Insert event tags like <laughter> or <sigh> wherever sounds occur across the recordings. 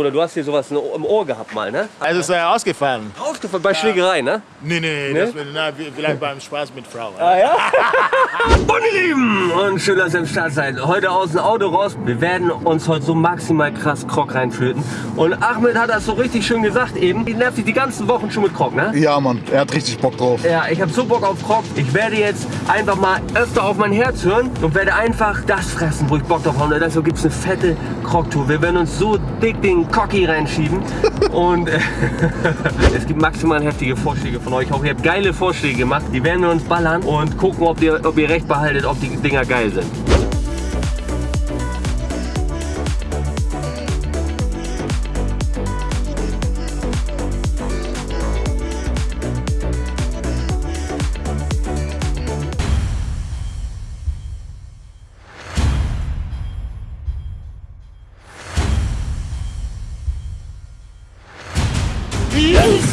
Oder du hast hier sowas im Ohr gehabt mal, ne? Also ist er ausgefallen. Ausgefallen bei Schlägerei, ne? Nee, nee, Nee? Das, na, vielleicht beim Spaß mit Frau. Ah ja? <laughs> Ihr Lieben und schön, dass ihr im Start seid. Heute aus dem Auto raus. Wir werden uns heute so maximal krass Krog reinflöten. Und Ahmed hat das so richtig schön gesagt eben. Ich nerv dich die ganzen Wochen schon mit Krog, ne? Ja, Mann, er hat richtig Bock drauf. Ja, ich habe so Bock auf Krog. Ich werde jetzt einfach mal öfter auf mein Herz hören und werde einfach das fressen, wo ich Bock drauf habe. Und deshalb gibt es eine fette Krog-Tour. Wir werden uns so dick den Cocky reinschieben. <laughs> und äh, <laughs> es gibt maximal heftige Vorschläge von euch. Ich hoffe, ihr habt geile Vorschläge gemacht. Die werden wir uns ballern und gucken, ob ihr, ob ihr recht behaltet, ob die Dinger geil sind.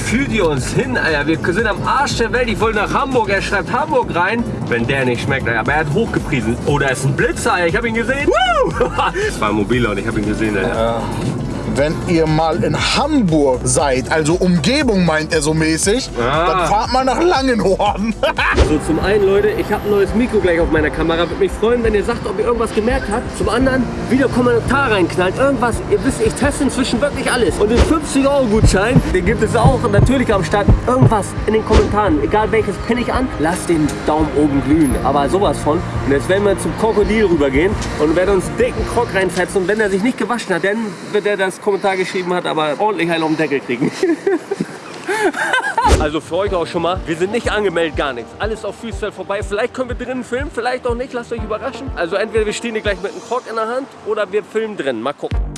Fühlt ihr uns hin, Alter? Wir sind am Arsch der Welt. Ich wollte nach Hamburg. Er schreibt Hamburg rein. Wenn der nicht schmeckt, Alter. Aber er hat hochgepriesen. Oh, da ist ein Blitzer, Alter. Ich habe ihn gesehen. Woo! <laughs> Das war ein mobiler und ich habe ihn gesehen, Alter. Wenn ihr mal in Hamburg seid, also Umgebung meint er so mäßig, Ah. dann fahrt mal nach Langenhorn. <laughs> So, zum einen, Leute, ich habe ein neues Mikro gleich auf meiner Kamera. Würde mich freuen, wenn ihr sagt, ob ihr irgendwas gemerkt habt. Zum anderen, wieder Kommentar reinknallt. Irgendwas, ihr wisst, ich teste inzwischen wirklich alles. Und den 50-Euro-Gutschein, den gibt es auch natürlich am Start. Irgendwas in den Kommentaren, egal welches pinne ich an, lasst den Daumen oben glühen. Aber sowas von. Und jetzt werden wir zum Krokodil rübergehen und werden uns dicken Krog reinfetzen. Und wenn er sich nicht gewaschen hat, dann wird er das Kommentar geschrieben hat, aber ordentlich einen auf den Deckel kriegen. <laughs> Also für euch auch schon mal, wir sind nicht angemeldet, gar nichts. Alles auf Freestyle vorbei. Vielleicht können wir drinnen filmen, vielleicht auch nicht. Lasst euch überraschen. Also entweder wir stehen hier gleich mit einem Krog in der Hand oder wir filmen drin. Mal gucken.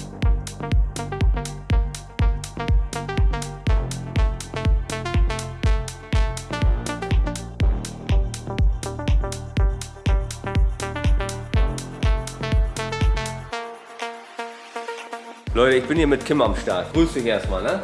Leute, ich bin hier mit Kim am Start. Grüß dich erstmal, ne?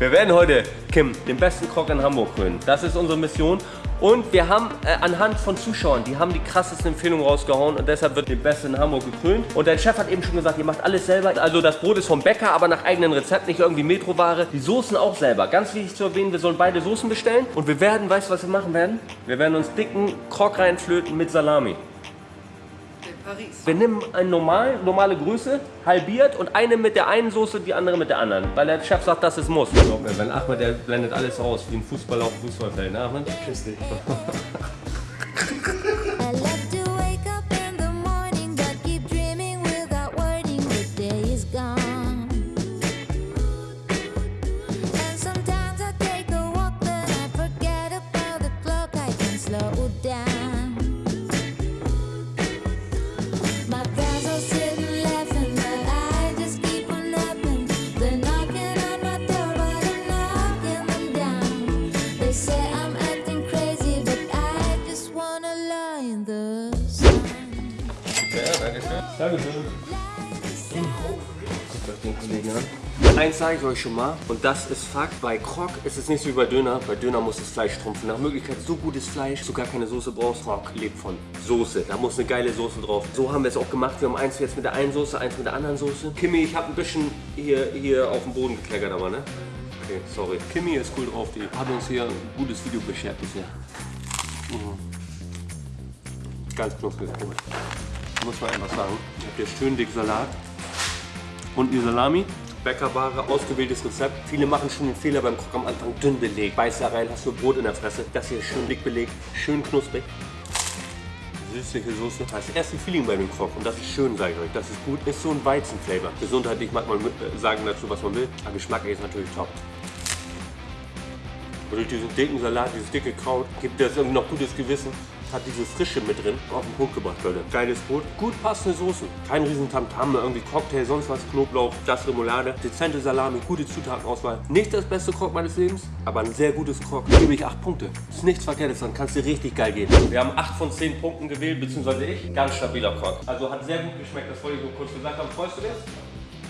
Wir werden heute, Kim, den besten Krog in Hamburg krönen. Das ist unsere Mission. Und wir haben äh, anhand von Zuschauern, die haben die krassesten Empfehlungen rausgehauen und deshalb wird der Beste in Hamburg gekrönt. Und dein Chef hat eben schon gesagt, ihr macht alles selber. Also das Brot ist vom Bäcker, aber nach eigenen Rezept, nicht irgendwie Metroware. Die Soßen auch selber. Ganz wichtig zu erwähnen, wir sollen beide Soßen bestellen. Und wir werden, weißt du, was wir machen werden? Wir werden uns dicken Krog reinflöten mit Salami. Wir nehmen eine normal, normale Größe, halbiert und eine mit der einen Soße, die andere mit der anderen. Weil der Chef sagt, dass es muss. Wenn Ahmed, der blendet alles aus, wie ein Fußballer auf dem Fußballfeld, ne Ahmed? Küss dich. <laughs> Dankeschön. Guckt euch den Kollegen an. Eins sage ich euch schon mal, und das ist Fakt, bei Krog ist es nicht so wie bei Döner. Bei Döner muss das Fleisch trumpfen. Nach Möglichkeit so gutes Fleisch, so gar keine Soße brauchst. Krog lebt von Soße. Da muss eine geile Soße drauf. So haben wir es auch gemacht. Wir haben eins jetzt mit der einen Soße, eins mit der anderen Soße. Kimi, ich habe ein bisschen hier, hier auf dem Boden gekleckert, aber ne? Okay, sorry. Kimi ist cool drauf. Die hat uns hier ein gutes Video beschert bisher. Mhm. Ganz knusprig. Komisch muss man einfach sagen. Ihr habt hier schön dick Salat und die Salami. Bäckerware, ausgewähltes Rezept. Viele machen schon den Fehler beim Krog am Anfang dünn belegt. Beißt da rein, hast du Brot in der Fresse. Das hier ist schön dick belegt, schön knusprig. Süßliche Soße. Das erste Feeling bei dem Krog und das ist schön, sage ich euch. Das ist gut. Ist so ein Weizenflavor. Gesundheitlich mag man äh, sagen dazu, was man will. Aber Geschmack ist natürlich top. Und durch diesen dicken Salat, dieses dicke Kraut, gibt das irgendwie noch gutes Gewissen. Hat diese Frische mit drin. Auf den Punkt gebracht, Leute. Geiles Brot. Gut passende Soßen. Kein riesen Tamtam, irgendwie Cocktail, sonst was. Knoblauch, das Remoulade. Dezente Salami, gute Zutatenauswahl. Nicht das beste Krog meines Lebens, aber ein sehr gutes Krog. Gebe ich 8 Punkte. Ist nichts Verkehrtes, dann kannst du richtig geil gehen. Wir haben 8 von 10 Punkten gewählt, beziehungsweise ich. Ganz stabiler Krog. Also hat sehr gut geschmeckt, das wollte ich nur kurz gesagt haben. Freust du dich?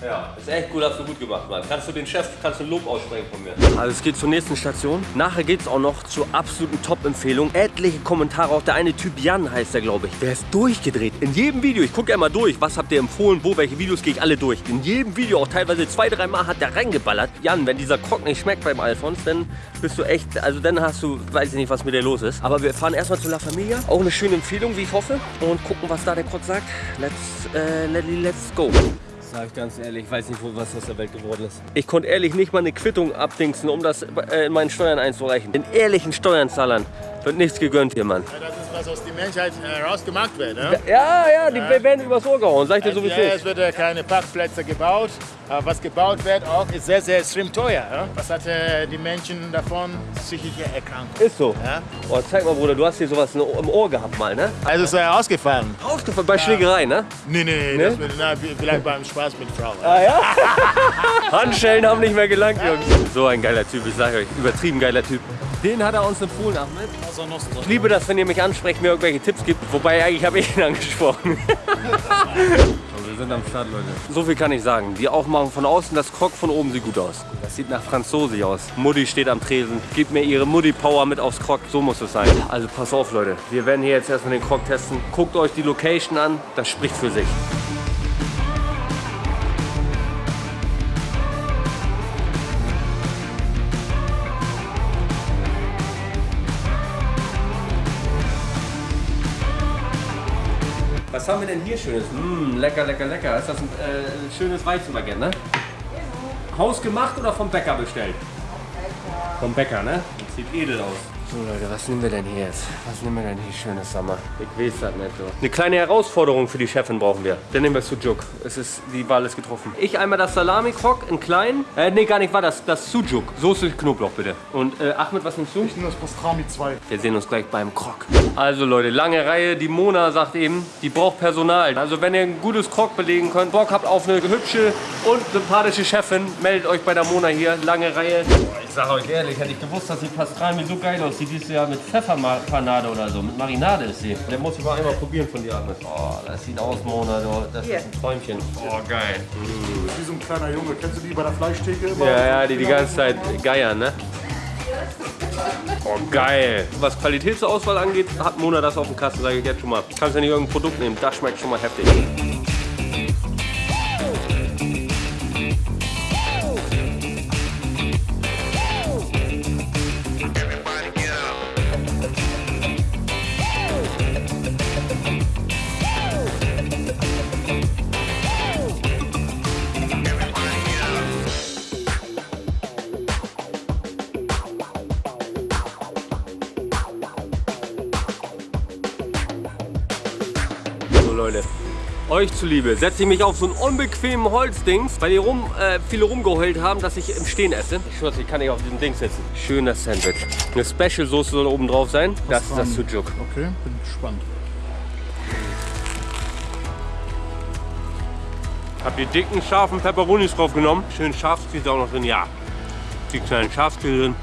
Ja, ist echt cool, hast du gut gemacht, Mann. Kannst du den Chef, kannst du Lob aussprechen von mir. Also es geht zur nächsten Station. Nachher geht es auch noch zur absoluten Top-Empfehlung. Etliche Kommentare, auch der eine Typ Jan heißt der, glaube ich. Der ist durchgedreht. In jedem Video, ich gucke ja immer durch, was habt ihr empfohlen, wo, welche Videos gehe ich alle durch. In jedem Video, auch teilweise zwei, drei Mal hat der reingeballert. Jan, wenn dieser Krog nicht schmeckt beim Alfons, dann bist du echt, also dann hast du, weiß ich nicht, was mit dir los ist. Aber wir fahren erstmal zu La Familia. Auch eine schöne Empfehlung, wie ich hoffe. Und gucken, was da der Krog sagt. Let's, äh, let, let's go. Sag ich ganz ehrlich, ich weiß nicht, was aus der Welt geworden ist. Ich konnte ehrlich nicht mal eine Quittung abdingsen, um das äh, in meinen Steuern einzureichen. Den ehrlichen Steuerzahlern wird nichts gegönnt hier, Mann. Ja, das ist was aus der Menschheit herausgemacht wird. Ne? Ja, ja, die werden übers Ohr gehauen, sag ich dir Ja, sowieso. es wird ja keine Parkplätze gebaut. Aber was gebaut wird, auch ist sehr, sehr extrem teuer. Ja? Was hat äh, die Menschen davon? Psychische Erkrankung. Ist so. Ja? Oh, zeig mal, Bruder, du hast hier sowas im Ohr gehabt mal, ne? Also ist er ausgefallen. Ausgefallen bei Schlägerei, ne? Nee, nee, nee. Das wird, na, vielleicht beim Spaß mit Frauen. Ah ja? <laughs> Handschellen haben nicht mehr gelangt, Jungs. So ein geiler Typ, ich sage euch, übertrieben geiler Typ. Den hat er uns empfohlen, Ahmed. Ich liebe das, wenn ihr mich ansprecht, mir irgendwelche Tipps gibt. Wobei, eigentlich habe ich ihn <laughs> angesprochen. Wir sind am Start, Leute. So viel kann ich sagen. Die Aufmachung von außen, das Krog von oben sieht gut aus. Das sieht nach Franzose aus. Mutti steht am Tresen. Gibt mir ihre Mutti-Power mit aufs Krog. So muss es sein. Also pass auf, Leute. Wir werden hier jetzt erstmal den Krog testen. Guckt euch die Location an. Das spricht für sich. Was haben wir denn hier Schönes? Mmh, lecker, lecker, lecker. Ist das ein äh, schönes Weizenbaguette, ne? Hausgemacht oder vom Bäcker bestellt? Vom Bäcker, ne? Das sieht edel aus. So Leute, was nehmen wir denn hier jetzt? Was nehmen wir denn hier schönes Sommer? Ich weiß das nicht so. Eine kleine Herausforderung für die Chefin brauchen wir. Dann nehmen wir Sujuk. Es ist, die Wahl ist getroffen. Ich einmal das Salami-Krog in klein. Äh, nee, gar nicht, war das. Das Sujuk. Soße Knoblauch bitte. Und äh, Ahmed, was nimmst du? Ich nehme das Pastrami 2. Wir sehen uns gleich beim Krog. Also Leute, lange Reihe. Die Mona sagt eben, die braucht Personal. Also wenn ihr ein gutes Krog belegen könnt, Bock habt auf eine hübsche und sympathische Chefin, meldet euch bei der Mona hier. Lange Reihe. Ich sag euch ehrlich, hätte ich gewusst, dass die Pastrami so geil aussieht. Die ist ja mit Pfefferpanade oder so. Mit Marinade ist sie. Der muss ich mal einmal probieren von dir, Ahmed. Oh, das sieht aus, Mona. du. Das ist ein Träumchen. Oh, geil. Wie so ein kleiner Junge. Kennst du die bei der Fleischtheke immer? Ja, ja, die die ganze Zeit geiern, ne? Oh, geil. Was Qualitätsauswahl angeht, hat Mona das auf dem Kasten, sage ich jetzt schon mal. Kannst ja nicht irgendein Produkt nehmen, das schmeckt schon mal heftig. Euch zuliebe setze ich mich auf so einen unbequemen Holzdings, weil die rum, äh, viele rumgeheult haben, dass ich im Stehen esse. Ich schwöre, ich kann nicht auf diesem Ding sitzen. Schönes Sandwich. Eine Special Soße soll oben drauf sein. Das ist das Sujuk. Okay, bin gespannt. Hab die dicken, scharfen Peperonis drauf genommen. Schön Schafskäse auch noch drin. Ja, die kleinen Schafskäse drin.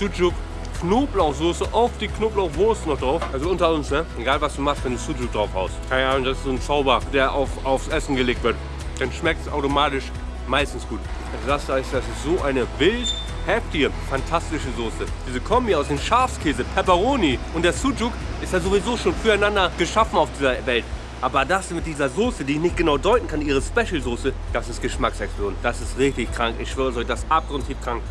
Sujuk, Knoblauchsoße auf die Knoblauchwurst noch drauf. Also unter uns, ne? Egal was du machst, wenn du Sujuk drauf haust. Keine Ahnung, das ist so ein Zauber, der auf, aufs Essen gelegt wird. Dann schmeckt es automatisch meistens gut. Das heißt, das ist so eine wild heftige, fantastische Soße. Diese Kombi aus dem Schafskäse, Pepperoni und der Sujuk ist ja sowieso schon füreinander geschaffen auf dieser Welt. Aber das mit dieser Soße, die ich nicht genau deuten kann, ihre Special-Soße, das ist Geschmacksexplosion. Das ist richtig krank. Ich schwöre euch, das ist abgrundtief krank.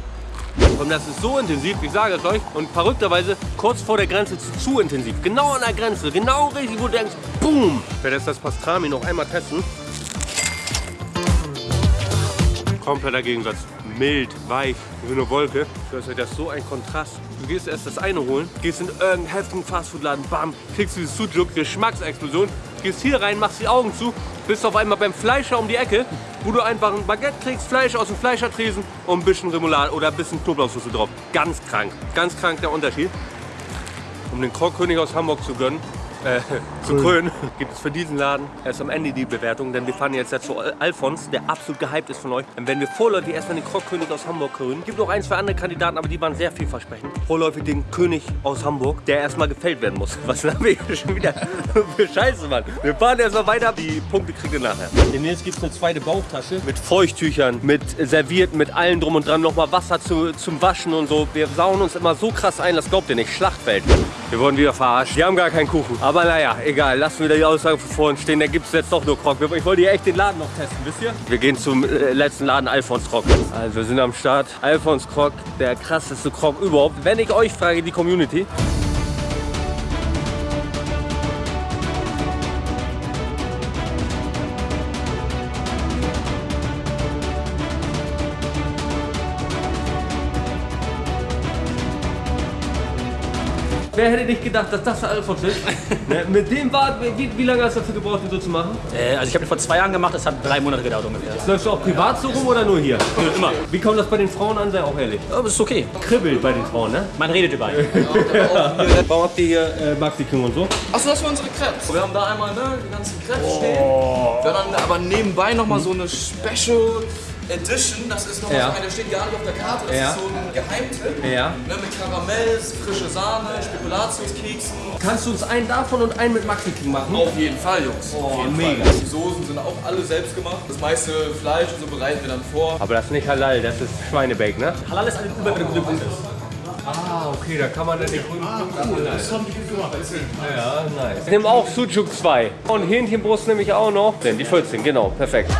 Und das ist so intensiv, ich sage es euch. Und verrückterweise kurz vor der Grenze zu, zu intensiv. Genau an der Grenze, genau richtig, wo du denkst, boom. Ich werde jetzt das Pastrami noch einmal testen. Kompletter Gegensatz. Mild, weich, wie eine Wolke. Das ist so ein Kontrast. Du gehst erst das eine holen, gehst in irgendeinen heftigen Fastfood-Laden, bam, kriegst dieses Sujuk, Geschmacksexplosion, gehst hier rein, machst die Augen zu, bist auf einmal beim Fleischer um die Ecke, wo du einfach ein Baguette kriegst, Fleisch aus dem Fleischertresen und ein bisschen Remoulade oder ein bisschen Knoblauchsoße drauf. Ganz krank, ganz krank der Unterschied. Um den Krogkönig aus Hamburg zu gönnen, äh, zu Krön, gibt es für diesen Laden erst am Ende die Bewertung, denn wir fahren jetzt zu Alfons, der absolut gehypt ist von euch. Dann werden wir vorläufig erstmal den Krogkönig aus Hamburg krönen. Gibt noch ein, zwei andere Kandidaten, aber die waren sehr vielversprechend. Vorläufig den König aus Hamburg, der erstmal gefällt werden muss. Was haben wir hier schon wieder für Scheiße, Mann? Wir fahren erstmal weiter, die Punkte kriegt ihr nachher. Demnächst gibt es eine zweite Bauchtasche mit Feuchttüchern, mit Servierten, mit allem drum und dran, nochmal Wasser zu, zum Waschen und so. Wir sauen uns immer so krass ein, das glaubt ihr nicht. Schlachtfeld. Wir wurden wieder verarscht. Wir haben gar keinen Kuchen. Aber naja, egal. Lassen wir die Aussage von vorhin stehen. Da gibt es jetzt doch nur Krog. Ich wollte hier echt den Laden noch testen, wisst ihr? Wir gehen zum äh, letzten Laden, Alfons Krog. Also wir sind am Start. Alfons Krog, der krasseste Krog überhaupt. Wenn ich euch frage, die Community. Wer hätte nicht gedacht, dass das der Alfons ist? <laughs> ne, mit dem war, wie, wie lange hast du dafür gebraucht, den so zu machen? Äh, also ich habe ihn vor zwei Jahren gemacht, das hat drei Monate gedauert ungefähr. Läufst du auch privat so rum oder nur hier? Immer. Wie kommt das bei den Frauen an, sei auch ehrlich? Aber ist okay. Kribbelt bei den Frauen, ne? Man redet über ihn. Warum habt ihr hier äh, Maxi King und so? Achso, das war unsere Crepes. Wir haben da einmal ne, die ganzen Crepes stehen. Wir haben dann aber nebenbei nochmal so eine Special Edition. Das ist nochmal Ja. so eine, der steht gar nicht auf der Karte. Das Ja. ist so ein Geheimtipp. Ja. Ne, mit Karamells, frische Sahne, Spekulatiuskeksen. Kannst du uns einen davon und einen mit Maxi King machen? Auf jeden Fall, Jungs. Oh, Auf jeden mega. Fall. Die Soßen sind auch alle selbst gemacht. Das meiste Fleisch und so bereiten wir dann vor. Aber das ist nicht halal, das ist Schweinebake, ne? Halal ist ein übergeordneter Punkt. Ah, okay, da kann man dann nicht grünen Punkte. Das haben die gut gemacht. Ja, nice. Ich nehme auch Sucuk 2. Und Hähnchenbrust nehme ich auch noch. Denn die 14, genau, perfekt.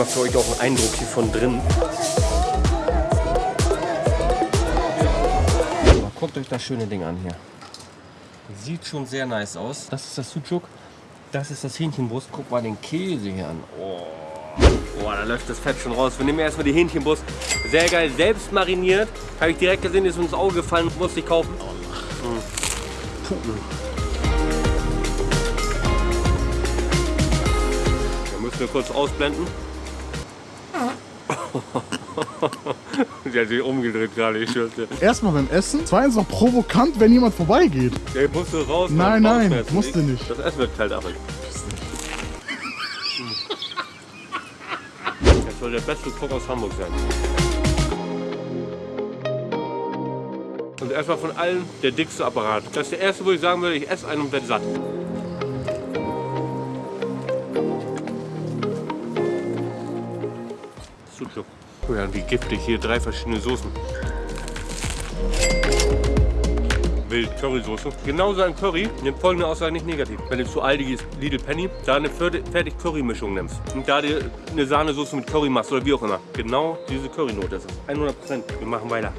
Einmal für euch auch einen Eindruck hier von drin. Guckt euch das schöne Ding an hier. Sieht schon sehr nice aus. Das ist das Sucuk. Das ist das Hähnchenbrust. Guck mal den Käse hier an. Oh. Boah, da läuft das Fett schon raus. Wir nehmen erstmal die Hähnchenbrust. Sehr geil, selbst mariniert. Habe ich direkt gesehen, ist uns ins Auge gefallen. Musste ich kaufen. Mm. Da müssen wir kurz ausblenden. Sie hat sich umgedreht gerade, ich schwör's dir. Erstmal beim Essen, zweitens noch provokant, wenn jemand vorbeigeht. Der musst du raus. Nein, nein, musste Ich- nicht. Das Essen wird kalt, aber. Das soll der beste Koch aus Hamburg sein. Und erstmal von allen der dickste Apparat. Das ist der erste, wo ich sagen würde, ich esse einen und werde satt. Oh ja, wie giftig hier drei verschiedene Soßen. Wild Currysoße. Genauso ein Curry nimmt folgende Aussage nicht negativ. Wenn du zu Aldi gehst, Lidl Penny, da eine fertig Curry-Mischung nimmst und da dir eine Sahnesoße mit Curry machst oder wie auch immer. Genau diese Currynote ist es. 100 Prozent. Wir machen weiter.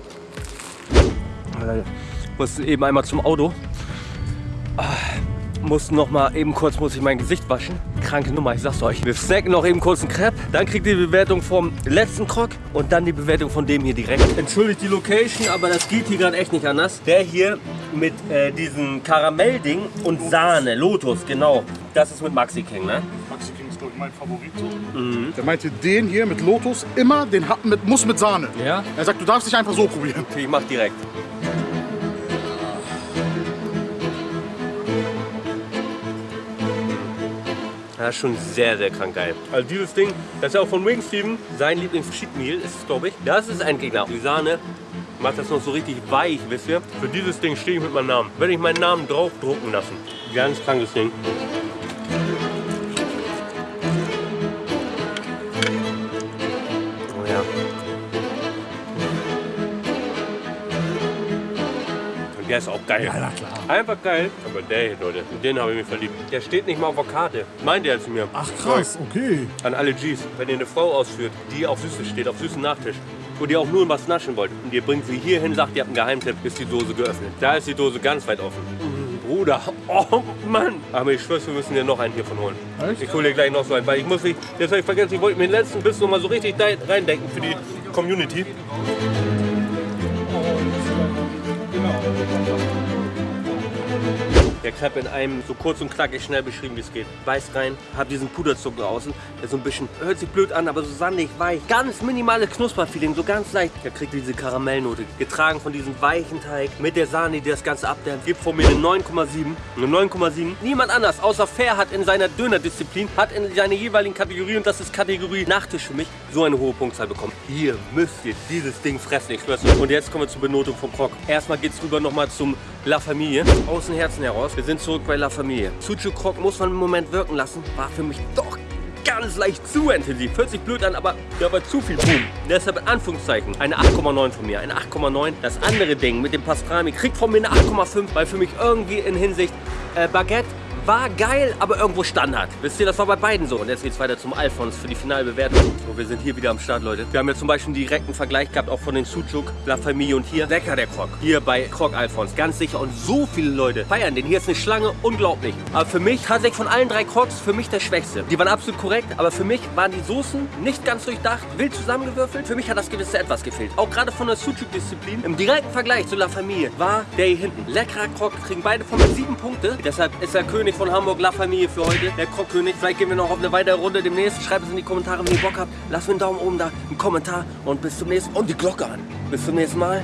Ich musste eben einmal zum Auto. Ah, Muss noch mal eben kurz muss ich mein Gesicht waschen. Kranke Nummer, ich sag's euch. Wir snacken noch eben kurz einen Crepe. Dann kriegt ihr die Bewertung vom letzten Krog und dann die Bewertung von dem hier direkt. Entschuldigt die Location, aber das geht hier gerade echt nicht anders. Der hier mit äh, diesem Karamellding und Sahne, Lotus, genau. Das ist mit Maxi King, ne? Maxi King ist, glaube ich, mein Favorit. Der meinte, den hier mit Lotus immer, den hat mit, muss mit Sahne. Ja? Er sagt, du darfst nicht einfach so probieren. Okay, ich mach direkt. Das ist schon sehr, sehr krank geil. Also dieses Ding, das ist ja auch von Wing Steven, sein Lieblings-Cheat Meal ist es, glaube ich. Das ist ein Gegner. Die Sahne macht das noch so richtig weich, wisst ihr? Für dieses Ding stehe ich mit meinem Namen. Werde ich meinen Namen draufdrucken lassen. Ganz krankes Ding. Ist auch geil. Ja, klar. Einfach geil. Aber der hier, Leute, in den habe ich mich verliebt. Der steht nicht mal auf der Karte. Meint er zu mir. Ach krass, okay. An alle Gs. Wenn ihr eine Frau ausführt, die auf Süßes steht, auf süßen Nachtisch, wo ihr auch nur was naschen wollt und ihr bringt sie hier hin, sagt, ihr habt einen Geheimtipp, ist die Dose geöffnet. Da ist die Dose ganz weit offen. Mm, Bruder, oh Mann. Aber ich schwör's, wir müssen dir noch einen hiervon holen. Ich hole dir gleich noch so einen, weil ich muss nicht, jetzt habe ich vergessen, ich wollte mir den letzten Biss noch mal so richtig reindenken für die Community. Der Crepe in einem so kurz und knackig schnell beschrieben, wie es geht. Beißt rein, hab diesen Puderzucker außen, der so ein bisschen, hört sich blöd an, aber so sandig, weich. Ganz minimales Knusperfeeling, so ganz leicht. Der kriegt diese Karamellnote, getragen von diesem weichen Teig mit der Sahne, die das Ganze abdämpft. Gibt von mir eine 9,7. Eine 9,7. Niemand anders, außer Fair, hat in seiner Dönerdisziplin, hat in seiner jeweiligen Kategorie, und das ist Kategorie Nachtisch für mich, so eine hohe Punktzahl bekommen. Hier müsst ihr dieses Ding fressen, ich schwör's. Und jetzt kommen wir zur Benotung vom Krog. Erstmal geht's rüber nochmal zum La Familie. Aus dem Herzen heraus. Wir sind zurück bei La Familie. Suchu Krog muss man im Moment wirken lassen. War für mich doch ganz leicht zu intensiv. Hört sich blöd an, aber da war zu viel Boom. Deshalb in Anführungszeichen eine 8,9 von mir. Eine 8,9. Das andere Ding mit dem Pastrami kriegt von mir eine 8,5, weil für mich irgendwie in Hinsicht äh, Baguette war geil, aber irgendwo Standard. Wisst ihr, das war bei beiden so. Und jetzt geht's weiter zum Alphons für die Finalbewertung. So, wir sind hier wieder am Start, Leute. Wir haben ja zum Beispiel einen direkten Vergleich gehabt, auch von den Sucuk, La Familie und hier. Lecker der Krog. Hier bei Krog Alphons, ganz sicher. Und so viele Leute feiern den. Hier ist eine Schlange, unglaublich. Aber für mich, tatsächlich von allen drei Krogs, für mich der schwächste. Die waren absolut korrekt, aber für mich waren die Soßen nicht ganz durchdacht, wild zusammengewürfelt. Für mich hat das gewisse etwas gefehlt. Auch gerade von der Sucuk-Disziplin. Im direkten Vergleich zu La Familie war der hier hinten. Leckerer Krog, kriegen beide von mir sieben Punkte. Deshalb ist der König von Hamburg La Familie für heute, der Krogkönig. Vielleicht gehen wir noch auf eine weitere Runde demnächst. Schreibt es in die Kommentare, wenn ihr Bock habt. Lasst mir einen Daumen oben da, einen Kommentar und bis zum nächsten Und die Glocke an. Bis zum nächsten Mal.